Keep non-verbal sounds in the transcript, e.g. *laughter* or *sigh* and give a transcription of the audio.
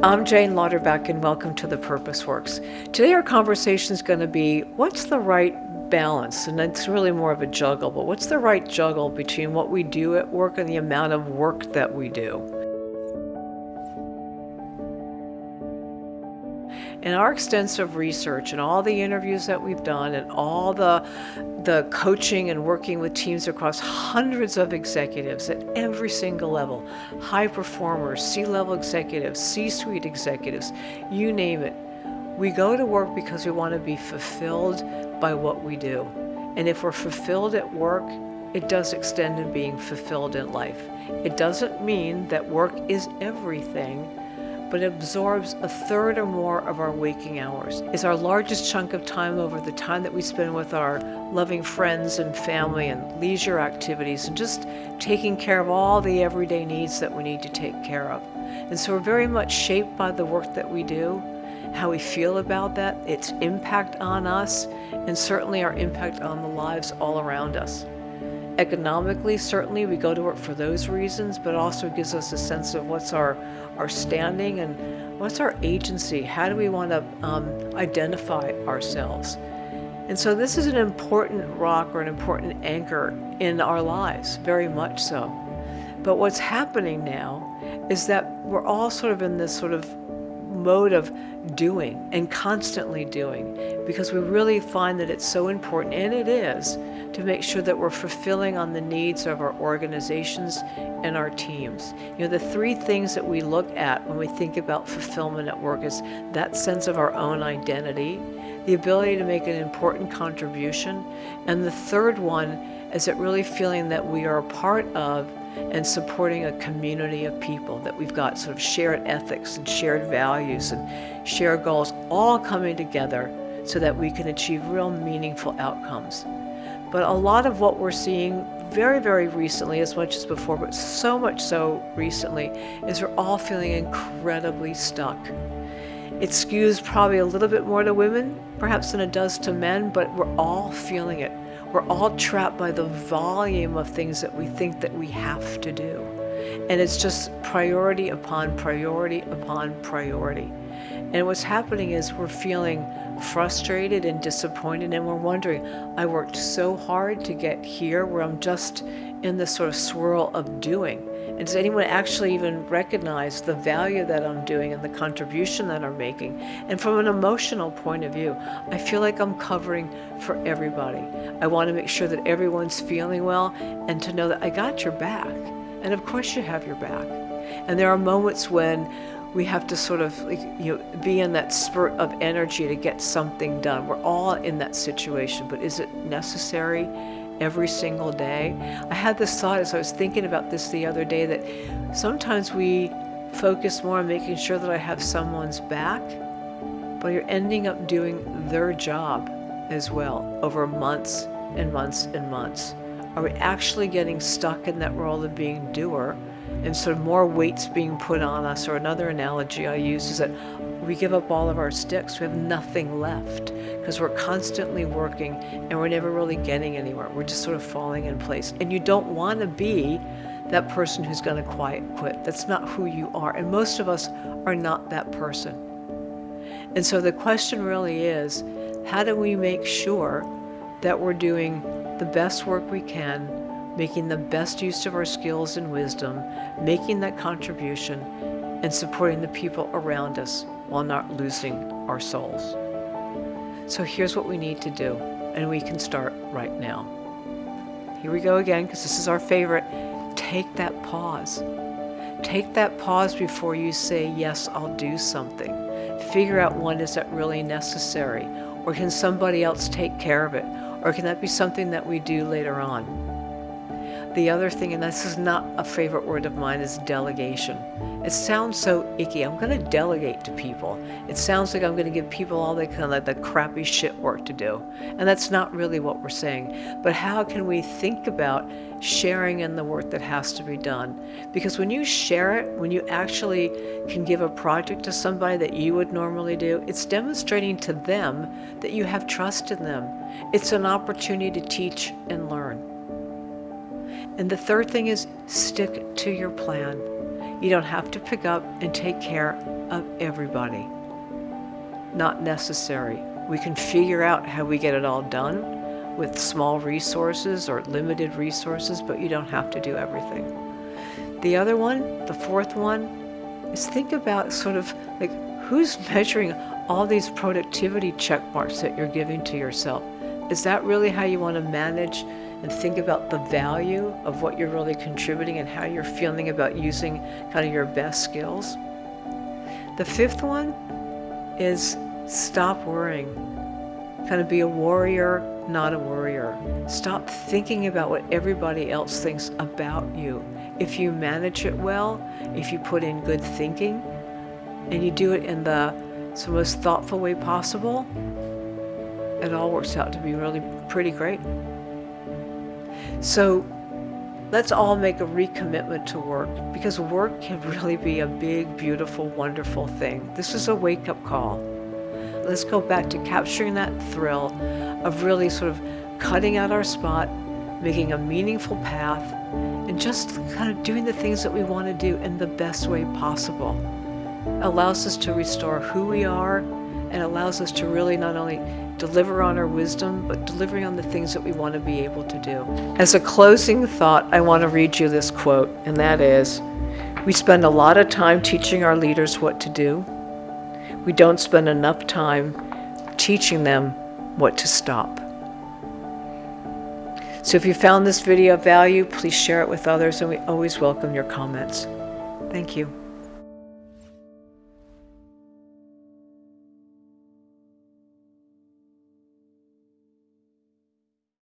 I'm Jane Lauterbach and welcome to The Purpose Works. Today our conversation is going to be what's the right balance? And it's really more of a juggle, but what's the right juggle between what we do at work and the amount of work that we do? In our extensive research and all the interviews that we've done and all the, the coaching and working with teams across hundreds of executives at every single level, high performers, C-level executives, C-suite executives, you name it, we go to work because we want to be fulfilled by what we do. And if we're fulfilled at work, it does extend in being fulfilled in life. It doesn't mean that work is everything, but absorbs a third or more of our waking hours. It's our largest chunk of time over the time that we spend with our loving friends and family and leisure activities and just taking care of all the everyday needs that we need to take care of. And so we're very much shaped by the work that we do, how we feel about that, its impact on us, and certainly our impact on the lives all around us. Economically, certainly we go to work for those reasons, but also gives us a sense of what's our, our standing and what's our agency? How do we want to um, identify ourselves? And so this is an important rock or an important anchor in our lives, very much so. But what's happening now is that we're all sort of in this sort of mode of doing and constantly doing because we really find that it's so important, and it is, to make sure that we're fulfilling on the needs of our organizations and our teams. You know, the three things that we look at when we think about fulfillment at work is that sense of our own identity, the ability to make an important contribution, and the third one is it really feeling that we are a part of and supporting a community of people, that we've got sort of shared ethics and shared values and shared goals all coming together so that we can achieve real meaningful outcomes. But a lot of what we're seeing very, very recently, as much as before, but so much so recently, is we're all feeling incredibly stuck. It skews probably a little bit more to women, perhaps than it does to men, but we're all feeling it. We're all trapped by the volume of things that we think that we have to do. And it's just priority upon priority upon priority. And what's happening is we're feeling frustrated and disappointed and we're wondering, I worked so hard to get here where I'm just in this sort of swirl of doing. And does anyone actually even recognize the value that I'm doing and the contribution that I'm making? And from an emotional point of view, I feel like I'm covering for everybody. I want to make sure that everyone's feeling well and to know that I got your back. And of course you have your back. And there are moments when we have to sort of you know, be in that spurt of energy to get something done. We're all in that situation, but is it necessary? every single day. I had this thought as I was thinking about this the other day that sometimes we focus more on making sure that I have someone's back, but you're ending up doing their job as well over months and months and months. Are we actually getting stuck in that role of being doer and sort of more weights being put on us? Or another analogy I use is that we give up all of our sticks, we have nothing left because we're constantly working and we're never really getting anywhere. We're just sort of falling in place. And you don't want to be that person who's going to quiet quit. That's not who you are. And most of us are not that person. And so the question really is, how do we make sure that we're doing the best work we can, making the best use of our skills and wisdom, making that contribution, and supporting the people around us while not losing our souls. So here's what we need to do, and we can start right now. Here we go again, because this is our favorite. Take that pause. Take that pause before you say, yes, I'll do something. Figure out when is that really necessary, or can somebody else take care of it, or can that be something that we do later on? The other thing, and this is not a favorite word of mine, is delegation. It sounds so icky. I'm going to delegate to people. It sounds like I'm going to give people all the kind of the crappy shit work to do. And that's not really what we're saying. But how can we think about sharing in the work that has to be done? Because when you share it, when you actually can give a project to somebody that you would normally do, it's demonstrating to them that you have trust in them. It's an opportunity to teach and learn. And the third thing is stick to your plan. You don't have to pick up and take care of everybody. Not necessary. We can figure out how we get it all done with small resources or limited resources, but you don't have to do everything. The other one, the fourth one, is think about sort of like who's *laughs* measuring all these productivity check marks that you're giving to yourself. Is that really how you want to manage and think about the value of what you're really contributing and how you're feeling about using kind of your best skills? The fifth one is stop worrying. Kind of be a warrior, not a worrier. Stop thinking about what everybody else thinks about you. If you manage it well, if you put in good thinking, and you do it in the most thoughtful way possible, it all works out to be really pretty great. So let's all make a recommitment to work because work can *laughs* really be a big, beautiful, wonderful thing. This is a wake-up call. Let's go back to capturing that thrill of really sort of cutting out our spot, making a meaningful path, and just kind of doing the things that we want to do in the best way possible. allows us to restore who we are and allows us to really not only deliver on our wisdom, but delivering on the things that we want to be able to do. As a closing thought, I want to read you this quote, and that is, we spend a lot of time teaching our leaders what to do. We don't spend enough time teaching them what to stop. So if you found this video of value, please share it with others, and we always welcome your comments. Thank you.